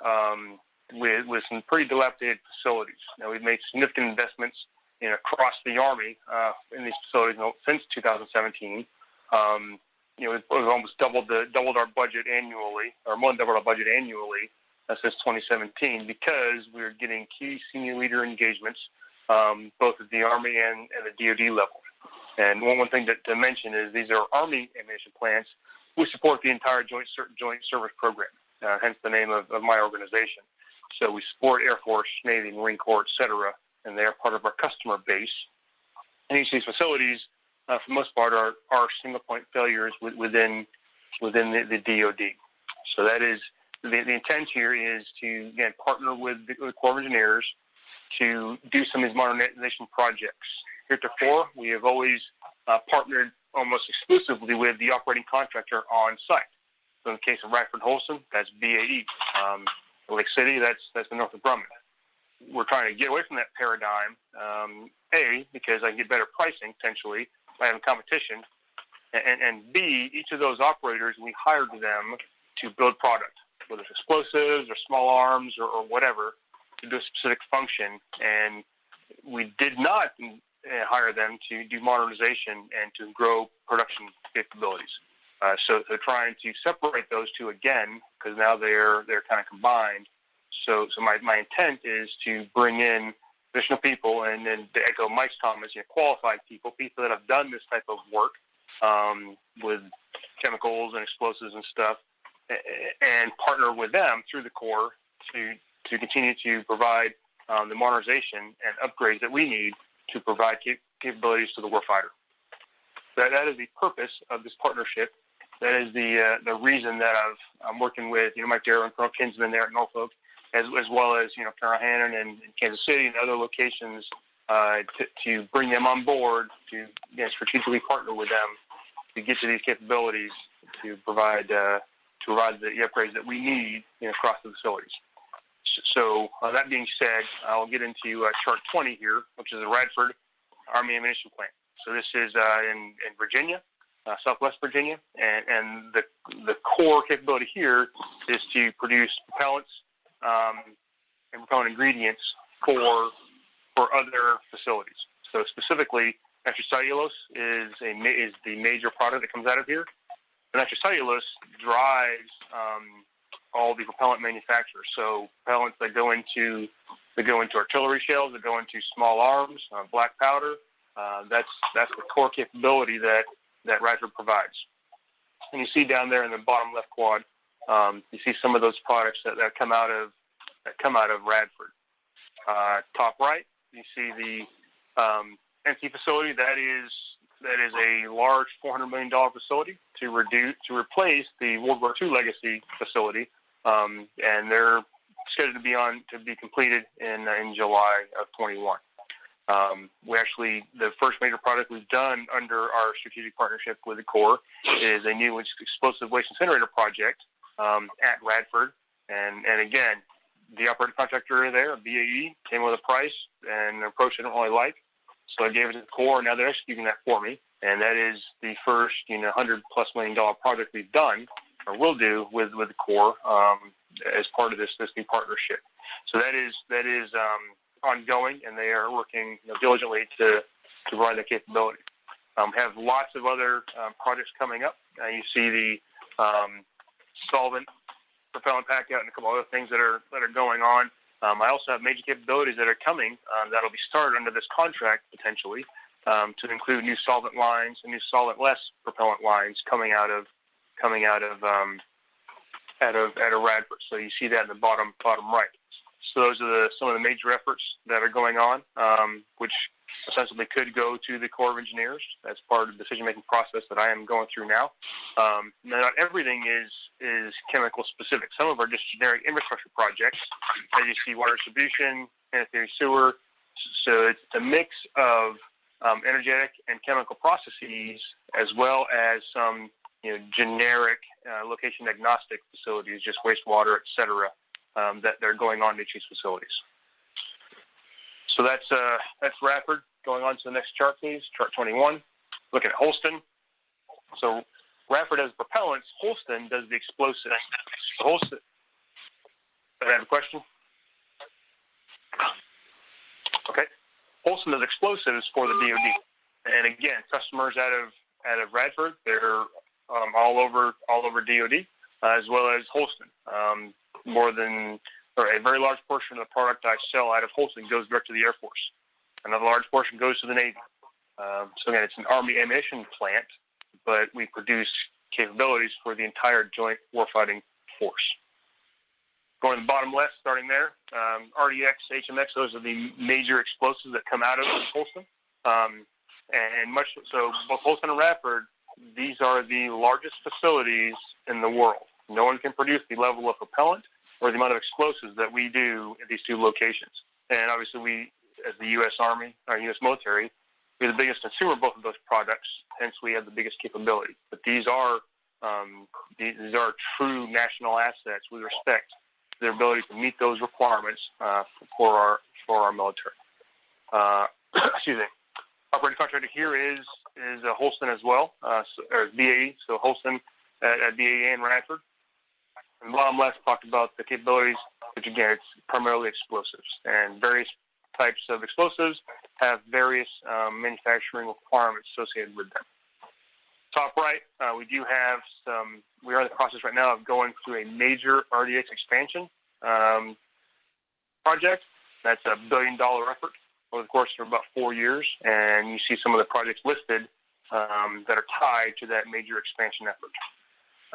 um, with with some pretty dilapidated facilities. Now we've made significant investments in across the Army uh, in these facilities since 2017. Um, you know, we've almost doubled the doubled our budget annually, or more than doubled our budget annually since 2017 because we are getting key senior leader engagements, um, both at the Army and, and the DoD level. And one, one thing to, to mention is these are Army ammunition plants. We support the entire Joint Joint Service Program, uh, hence the name of, of my organization. So we support Air Force, Navy, Marine Corps, et cetera, and they are part of our customer base. And each of these facilities, uh, for the most part, are, are single point failures within within the, the DoD. So that is the, the intent here is to again partner with the, with Corps of Engineers to do some of these modernization projects. Heretofore, we have always uh, partnered almost exclusively with the operating contractor on site. So in the case of Radford Holston, that's BAE. Um, Lake City, that's that's the Northrop Grumman. We're trying to get away from that paradigm. Um, a because I can get better pricing potentially by having competition, and, and B each of those operators we hired them to build product whether it's explosives or small arms or, or whatever, to do a specific function. And we did not uh, hire them to do modernization and to grow production capabilities. Uh, so they're trying to separate those two again because now they're they're kind of combined. So so my, my intent is to bring in additional people and then to echo Mike's comments, you know, qualified people, people that have done this type of work um, with chemicals and explosives and stuff, and partner with them through the Corps to to continue to provide um, the modernization and upgrades that we need to provide cap- capabilities to the warfighter. That, that is the purpose of this partnership. That is the uh, the reason that I've, I'm working with you know Mike Darrow and Colonel Kinsman there at Norfolk, as, as well as you know Colonel Hannon and, and Kansas City and other locations uh, to, to bring them on board to you know, strategically partner with them to get to these capabilities to provide uh, to provide the upgrades that we need you know, across the facilities. So uh, that being said, I'll get into uh, chart 20 here, which is the Radford Army Ammunition Plant. So this is uh, in, in Virginia, uh, Southwest Virginia, and, and the, the core capability here is to produce propellants um, and propellant ingredients for for other facilities. So specifically, nitrocellulose is a is the major product that comes out of here. The nitrocellulose drives um, all the propellant manufacturers. So propellants that go into that go into artillery shells, that go into small arms, uh, black powder. Uh, that's that's the core capability that that Radford provides. And you see down there in the bottom left quad, um, you see some of those products that, that come out of that come out of Radford. Uh, top right, you see the um, NC facility. That is that is a large $400 million facility to reduce to replace the World War II legacy facility. Um, and they're scheduled to be on to be completed in in July of 21. Um, we actually the first major project we've done under our strategic partnership with the Corps is a new explosive waste incinerator project um, at Radford, and and again the operating contractor there, BAE, came with a price and an approach I don't really like, so I gave it to the Corps, and now they're executing that for me, and that is the first you know hundred plus million dollar project we've done or will do with with the Corps um, as part of this this new partnership. So that is that is um, ongoing, and they are working you know, diligently to to provide that capability. Um, have lots of other um, projects coming up. Uh, you see the um, solvent propellant pack out and a couple other things that are that are going on. Um, I also have major capabilities that are coming uh, that'll be started under this contract potentially um, to include new solvent lines and new solvent-less propellant lines coming out of coming out of um, out of out of Radford. So you see that in the bottom bottom right. So those are the, some of the major efforts that are going on, um, which ostensibly could go to the Corps of Engineers as part of the decision making process that I am going through now. Um, not everything is is chemical specific. Some of our just generic infrastructure projects, as you see, water distribution, sanitary sewer. So it's a mix of um, energetic and chemical processes, as well as some you know, generic uh, location agnostic facilities, just wastewater, et cetera, um, that they're going on to these facilities. So that's uh, that's Radford. Going on to the next chart, please. Chart 21. Looking at Holston. So Radford does propellants. Holston does the explosives. Holston. I have a question. Okay. Holston does explosives for the DoD, and again, customers out of out of Radford, they're um, all over all over DoD, uh, as well as Holston. Um, more than or a very large portion of the product I sell out of Holston goes direct to the Air Force. Another large portion goes to the Navy. Um, so again, it's an Army ammunition plant, but we produce capabilities for the entire Joint Warfighting Force. Going to the bottom left, starting there, um, RDX, HMX, those are the major explosives that come out of Holston. Um, and much so, both Holston and Radford these are the largest facilities in the world. No one can produce the level of propellant or the amount of explosives that we do at these two locations. And obviously, we, as the U.S. Army, our U.S. military, we're the biggest consumer of both of those products. Hence, we have the biggest capability. But these are um, these are true national assets with respect to their ability to meet those requirements uh, for our for our military. Uh, [clears throat] excuse me. Operating contractor here is is uh, Holston as well, uh, so, or BAE, so Holston at, at BAE and Radford. And bottom left talked about the capabilities, which again, it's primarily explosives and various types of explosives have various um, manufacturing requirements associated with them. Top right, uh, we do have some. We are in the process right now of going through a major RDX expansion um, project. That's a billion dollar effort over the course of about four years, and you see some of the projects listed um, that are tied to that major expansion effort.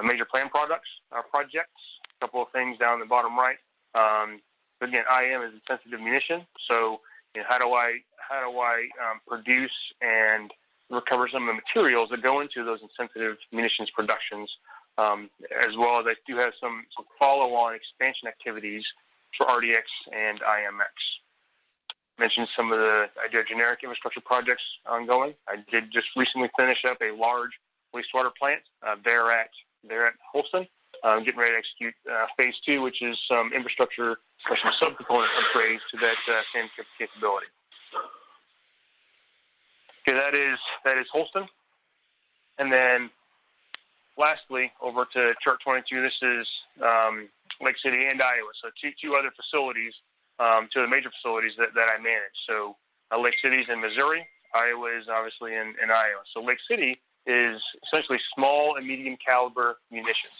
Major plan products uh, projects. A couple of things down the bottom right. Um, again, IM is sensitive munition, so you know, how do I how do I um, produce and recover some of the materials that go into those insensitive munitions productions, um, as well as I do have some, some follow-on expansion activities for RDX and IMX. Mentioned some of the I did generic infrastructure projects ongoing. I did just recently finish up a large wastewater plant uh, there at there at Holston. Um, getting ready to execute uh, phase two, which is some infrastructure, some subcomponent upgrades to that uh, capability. Okay, that is that is Holston, and then lastly, over to chart 22. This is um, Lake City and Iowa, so two two other facilities, um, two of the major facilities that, that I manage. So uh, Lake City is in Missouri, Iowa is obviously in, in Iowa. So Lake City is essentially small and medium caliber munitions.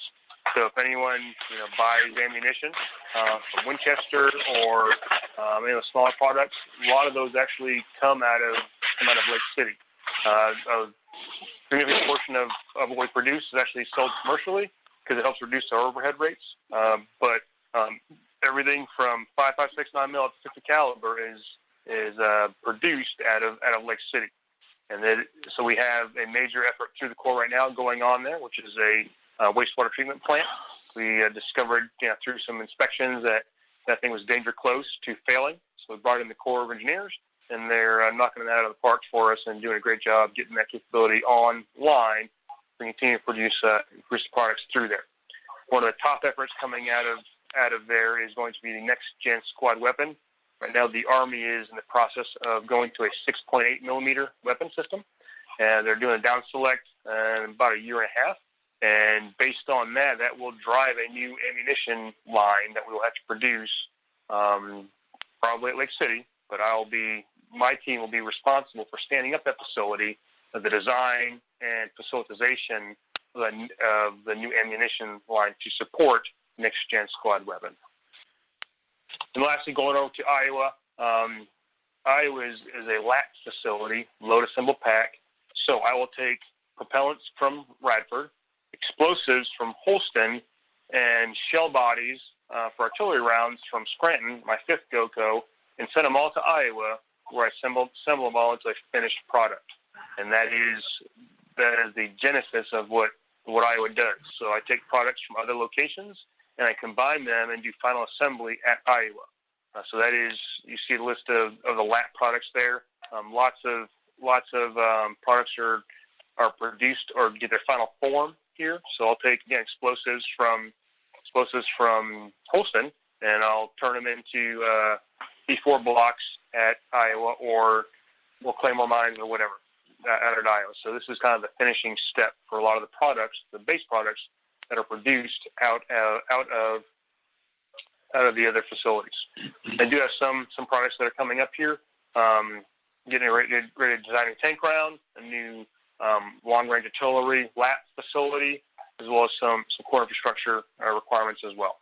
So if anyone you know buys ammunition uh, from Winchester or um, any of the smaller products, a lot of those actually come out of come out of Lake City. Uh, a significant portion of, of what we produce is actually sold commercially because it helps reduce our overhead rates. Um, but um, everything from 5.56 mil up to 50 caliber is is uh, produced out of out of Lake City. And then, so we have a major effort through the Corps right now going on there, which is a uh, wastewater treatment plant. We uh, discovered you know, through some inspections that that thing was danger close to failing. So we brought in the Corps of Engineers, and they're uh, knocking it out of the park for us and doing a great job getting that capability online to continue to produce, uh, products through there. One of the top efforts coming out of out of there is going to be the next gen squad weapon. Right now, the Army is in the process of going to a 6.8 millimeter weapon system, and they're doing a down select in about a year and a half. And based on that, that will drive a new ammunition line that we will have to produce, um, probably at Lake City. But I'll be, my team will be responsible for standing up that facility, uh, the design and facilitization of the, uh, the new ammunition line to support next gen squad weapon. And lastly, going over to Iowa, um, Iowa is, is a LAP facility, load assemble pack. So I will take propellants from Radford, explosives from Holston, and shell bodies uh, for artillery rounds from Scranton, my fifth GOCO, and send them all to Iowa, where I assemble, assemble them all into a finished product. And that is that is the genesis of what what Iowa does. So I take products from other locations and I combine them and do final assembly at Iowa. Uh, so that is, you see the list of, of the LAP products there. Um, lots of lots of um, products are are produced or get their final form here. So I'll take again explosives from explosives from Holston and I'll turn them into uh, C4 blocks at Iowa or or Claymore Mines or whatever out at Iowa. So this is kind of the finishing step for a lot of the products, the base products that are produced out of, out of out of the other facilities. I do have some some products that are coming up here. Um, getting ready, ready to design a tank round, a new um, long range artillery LAP facility, as well as some some core infrastructure uh, requirements as well.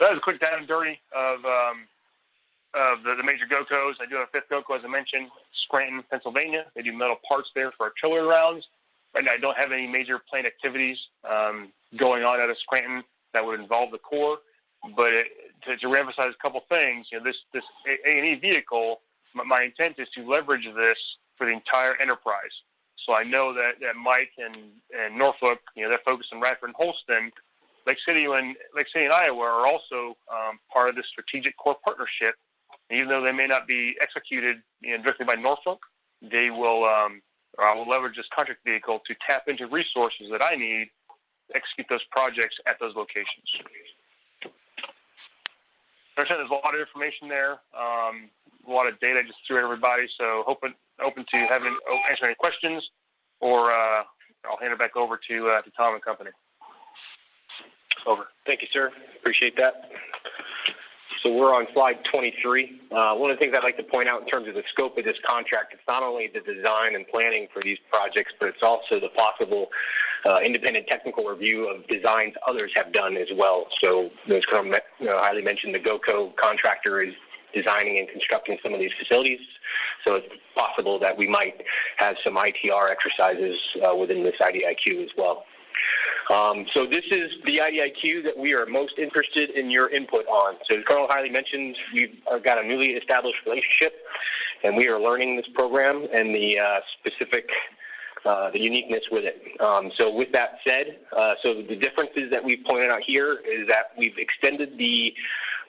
That is a quick down and dirty of um, of the, the major GOCOs. I do have a fifth GOCO, as I mentioned, Scranton, Pennsylvania. They do metal parts there for artillery rounds. Right now, I don't have any major plant activities um, going on out of Scranton that would involve the Corps. But it, to, to reemphasize a couple things, you know, this this A and E vehicle, my intent is to leverage this for the entire enterprise. So I know that, that Mike and, and Norfolk, you know, they're focused on Radford and Holston. Lake City and Lake City and Iowa are also um, part of the strategic core partnership. And even though they may not be executed you know, directly by Norfolk, they will um, or I will leverage this contract vehicle to tap into resources that I need to execute those projects at those locations. There's a lot of information there, um, a lot of data just threw at everybody. So hoping open to having answer any questions, or uh, I'll hand it back over to uh, to Tom and company. Over. Thank you, sir. Appreciate that. So we're on slide 23. Uh, one of the things I'd like to point out in terms of the scope of this contract, it's not only the design and planning for these projects, but it's also the possible uh, independent technical review of designs others have done as well. So, as you know, Hiley mentioned, the GOCO contractor is designing and constructing some of these facilities. So it's possible that we might have some ITR exercises uh, within this IDIQ as well. Um, so this is the IDIQ that we are most interested in your input on. So as Colonel Hiley mentioned, we've got a newly established relationship, and we are learning this program and the uh, specific uh, the uniqueness with it. Um, so with that said, uh, so the differences that we've pointed out here is that we've extended the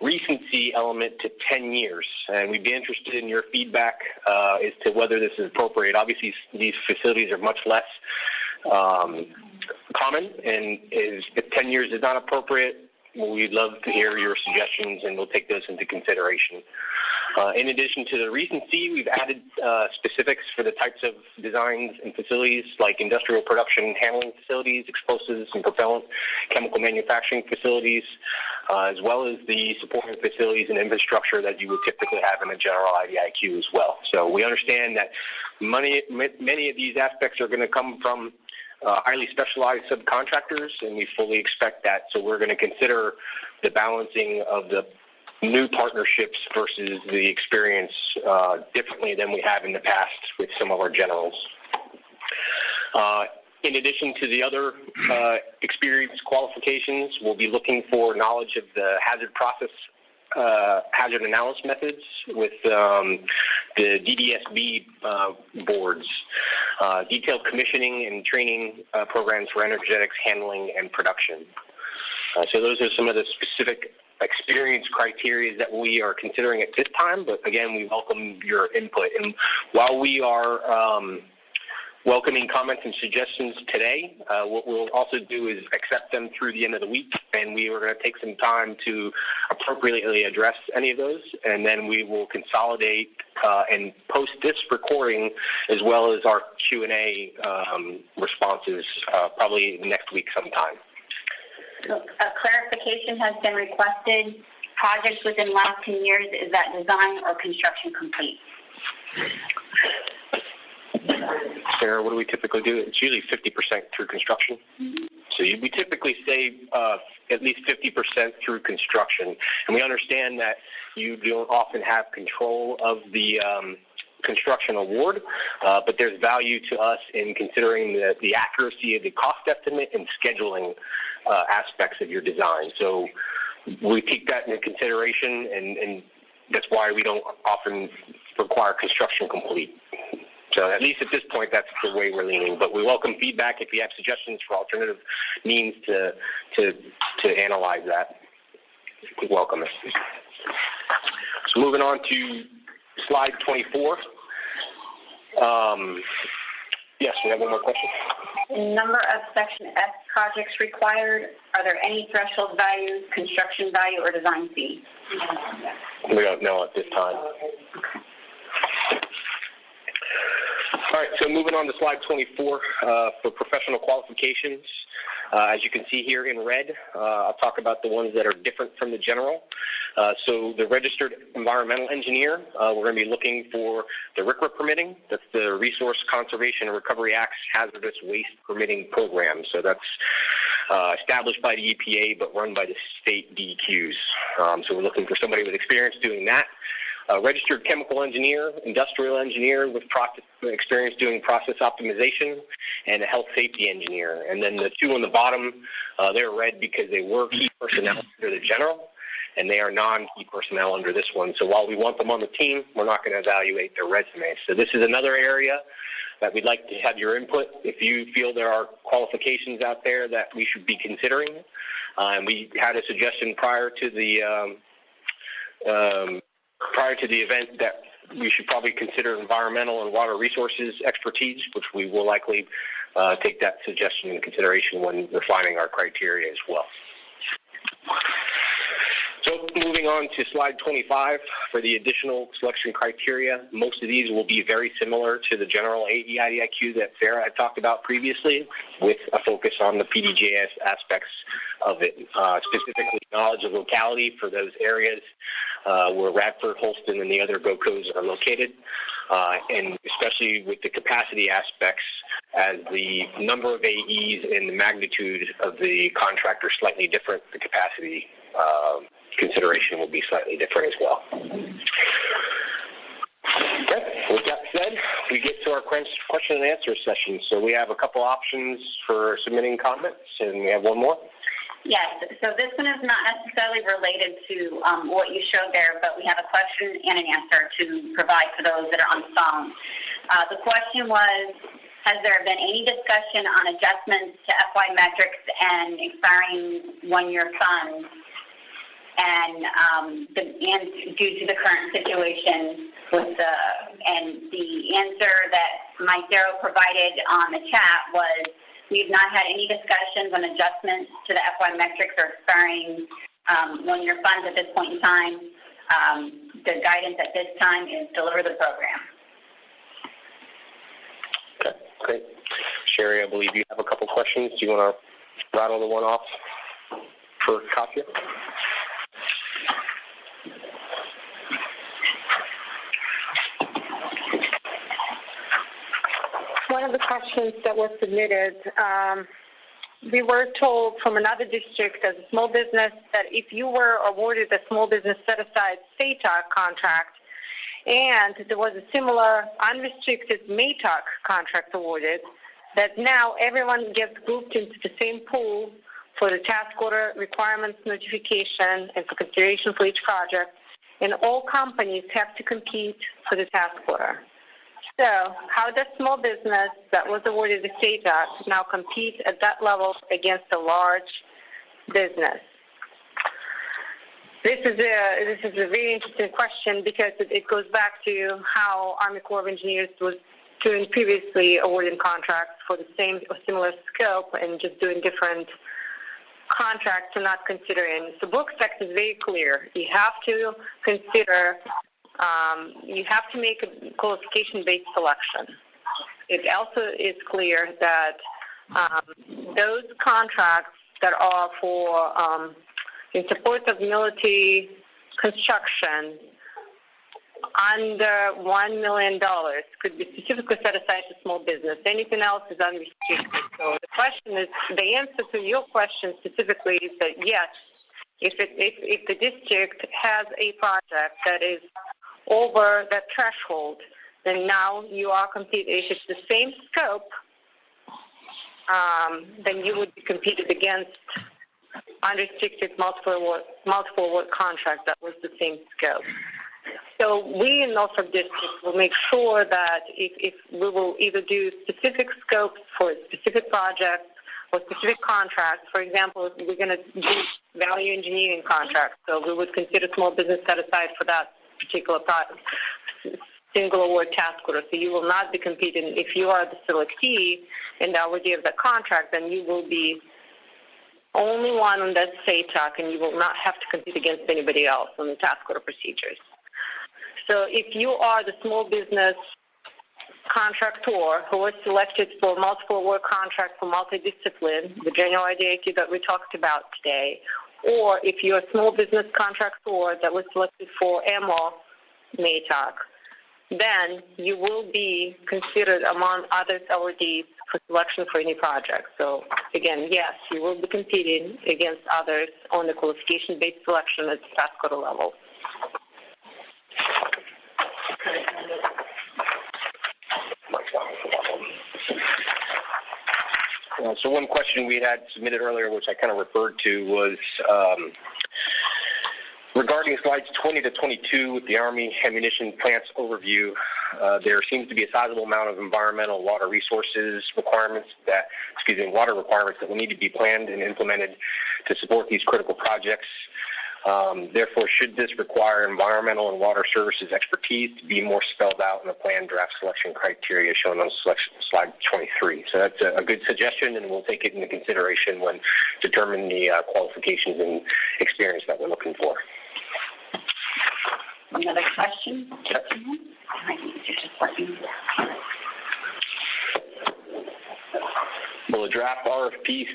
recency element to 10 years, and we'd be interested in your feedback uh, as to whether this is appropriate. Obviously, these facilities are much less um, common, and is, if 10 years is not appropriate, we'd love to hear your suggestions, and we'll take those into consideration. Uh, in addition to the recency, we've added uh, specifics for the types of designs and facilities like industrial production handling facilities, explosives and propellant, chemical manufacturing facilities, uh, as well as the supporting facilities and infrastructure that you would typically have in a general IDIQ as well. So we understand that many, many of these aspects are going to come from uh, highly specialized subcontractors, and we fully expect that. So we're going to consider the balancing of the new partnerships versus the experience uh, differently than we have in the past with some of our generals. Uh, in addition to the other uh, experience qualifications, we'll be looking for knowledge of the hazard process, uh, hazard analysis methods with um, the DDSB uh, boards, uh, detailed commissioning and training uh, programs for energetics handling and production. Uh, so those are some of the specific experience criteria that we are considering at this time, but again, we welcome your input. And while we are um, welcoming comments and suggestions today. Uh, what we'll also do is accept them through the end of the week, and we are going to take some time to appropriately address any of those, and then we will consolidate uh, and post this recording as well as our Q&A um, responses uh, probably next week sometime. So a clarification has been requested. Projects within last 10 years, is that design or construction complete? Sarah, what do we typically do? It's usually 50% through construction. Mm-hmm. So you, we typically say uh, at least 50% through construction. And we understand that you don't often have control of the um, construction award, uh, but there's value to us in considering the, the accuracy of the cost estimate and scheduling uh, aspects of your design. So we take that into consideration, and, and that's why we don't often require construction complete. So at least at this point, that's the way we're leaning. But we welcome feedback if you have suggestions for alternative means to to to analyze that. We welcome it. So moving on to slide 24. Um, yes, we have one more question. Number of Section F projects required. Are there any threshold values, construction value, or design fee? We don't know at this time. All right, so moving on to slide 24 uh, for professional qualifications. Uh, as you can see here in red, uh, I'll talk about the ones that are different from the general. Uh, so the registered environmental engineer, uh, we're going to be looking for the RCRA permitting. That's the Resource Conservation and Recovery Act's hazardous waste permitting program. So that's uh, established by the EPA but run by the state DEQs. Um, so we're looking for somebody with experience doing that a registered chemical engineer, industrial engineer with process, experience doing process optimization, and a health safety engineer. And then the two on the bottom, uh, they're red because they were key personnel under the general, and they are non-key personnel under this one. So while we want them on the team, we're not going to evaluate their resumes. So this is another area that we'd like to have your input. If you feel there are qualifications out there that we should be considering, uh, and we had a suggestion prior to the um, um, prior to the event that we should probably consider environmental and water resources expertise, which we will likely uh, take that suggestion in consideration when refining our criteria as well. So moving on to slide 25 for the additional selection criteria. Most of these will be very similar to the general AEIDIQ that Sarah had talked about previously with a focus on the PDJS aspects of it, uh, specifically knowledge of locality for those areas uh, where Radford, Holston, and the other GOCOs are located, uh, and especially with the capacity aspects, as the number of AEs and the magnitude of the contract are slightly different, the capacity uh, consideration will be slightly different as well. Okay, with that said, we get to our question and answer session. So we have a couple options for submitting comments, and we have one more. Yes, so this one is not necessarily related to um, what you showed there, but we have a question and an answer to provide for those that are on the phone. Uh, the question was, has there been any discussion on adjustments to FY metrics and expiring one-year funds? And, um, the, and due to the current situation with the, and the answer that Mike Darrow provided on the chat was, we've not had any discussions on adjustments to the FY metrics or expiring, um, one-year funds at this point in time. Um, the guidance at this time is deliver the program. Okay, great. Sherry, I believe you have a couple questions. Do you want to rattle the one off for Katya? One of the questions that was submitted, um, we were told from another district as a small business that if you were awarded a small business set-aside SATOC contract and there was a similar unrestricted MATOC contract awarded, that now everyone gets grouped into the same pool for the task order requirements notification and for consideration for each project, and all companies have to compete for the task order. So, how does small business that was awarded the SATOC now compete at that level against a large business? This is a this is a very interesting question because it, it goes back to how Army Corps of Engineers was doing previously awarding contracts for the same or similar scope and just doing different contracts and not considering. So Brooks Act is very clear. You have to consider um, you have to make a qualification-based selection. It also is clear that um, those contracts that are for um, in support of military construction under one million dollars could be specifically set aside to small business. Anything else is unrestricted. So the question is, the answer to your question specifically is that yes, if it, if, if the district has a project that is over that threshold, then now you are competing. If it's the same scope, um, then you would be competed against unrestricted multiple award, multiple award contract that was the same scope. So we in Norfolk District will make sure that if, if we will either do specific scopes for specific projects or specific contracts, for example, we're going to do value engineering contracts, so we would consider small business set aside for that particular single award task order. So you will not be competing. If you are the selectee and the awardee of the contract, then you will be only one on that SATOC, and you will not have to compete against anybody else on the task order procedures. So if you are the small business contractor who was selected for multiple award contract for multidiscipline, the general IDIQ that we talked about today, or if you're a small business contractor that was selected for AMO MATOC, then you will be considered among other awardees for selection for any project. So again, yes, you will be competing against others on the qualification-based selection at the order level. Uh, so one question we had submitted earlier, which I kind of referred to, was um, regarding slides 20 to 22 with the Army ammunition plants overview. Uh, there seems to be a sizable amount of environmental water resources requirements that, excuse me, water requirements that will need to be planned and implemented to support these critical projects. Um, therefore, should this require environmental and water services expertise to be more spelled out in the plan draft selection criteria shown on selection, slide 23? So that's a, a, good suggestion, and we'll take it into consideration when determining the uh, qualifications and experience that we're looking for. Another question? Yep. Will a draft RFP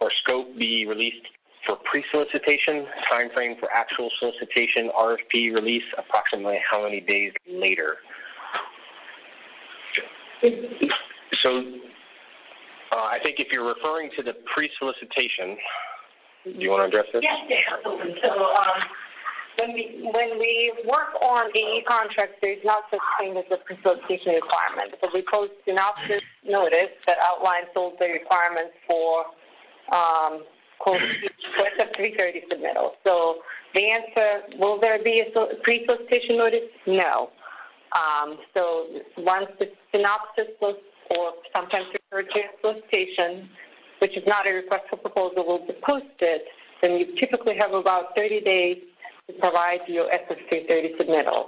or scope be released for pre-solicitation, time frame for actual solicitation, RFP release, approximately how many days later? So, uh, I think if you're referring to the pre-solicitation, do you want to address this? Yes, absolutely. So, um, when we, when we work on AE contracts, there's not such thing as a pre-solicitation requirement. So we post an synopsis notice that outlines all the requirements for, um, quote, for a 330 submittal. So the answer, will there be a pre-solicitation notice? No. Um, so once the synopsis was, or sometimes referred to as solicitation, which is not a request for proposal, will be posted, then you typically have about 30 days to provide your SF330 submittal.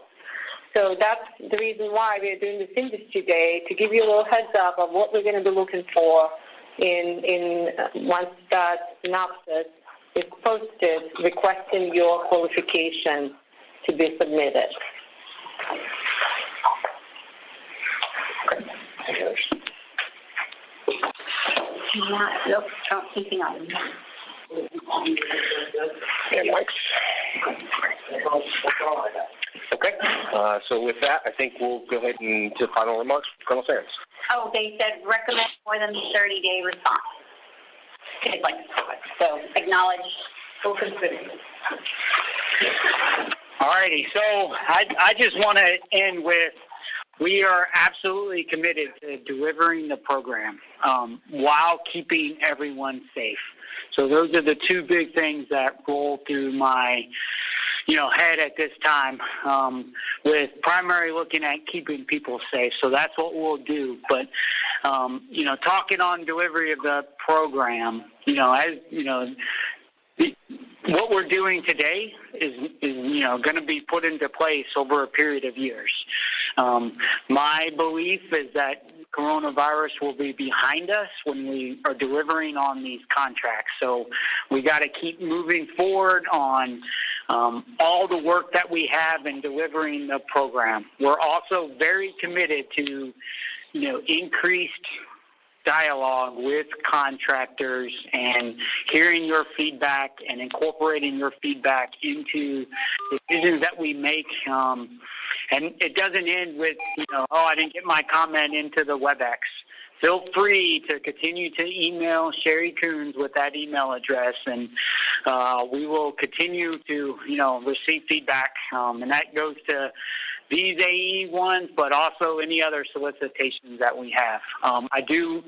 So that's the reason why we're doing this industry day, to give you a little heads up of what we're going to be looking for in, in uh, once that synopsis is posted, requesting your qualification to be submitted. Any others? Not, nope, don't, anything else. And Mike's? Okay, uh, so with that, I think we'll go ahead and to final remarks, Colonel Sands. Oh, they said recommend more than thirty day response. So acknowledge, full consider. Alrighty, so I, I just want to end with, we are absolutely committed to delivering the program um, while keeping everyone safe. So those are the two big things that roll through my, you know, head at this time. Um, with primary looking at keeping people safe, so that's what we'll do. But um, you know, talking on delivery of the program, you know, as you know, what we're doing today is, is you know, going to be put into place over a period of years. Um, my belief is that coronavirus will be behind us when we are delivering on these contracts. So we got to keep moving forward on um, all the work that we have in delivering the program. We're also very committed to, you know, increased dialogue with contractors and hearing your feedback and incorporating your feedback into decisions that we make. Um, and it doesn't end with, you know, oh, I didn't get my comment into the WebEx. Feel free to continue to email Sherry Coons with that email address, and uh, we will continue to, you know, receive feedback. Um, and that goes to these AE ones, but also any other solicitations that we have. Um, I do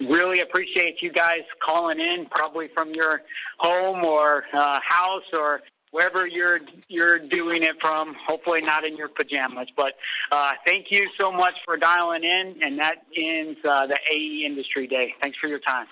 really appreciate you guys calling in, probably from your home or uh, house or wherever you're you're doing it from. Hopefully not in your pajamas, but uh, thank you so much for dialing in, and that ends uh, the AE Industry Day. Thanks for your time.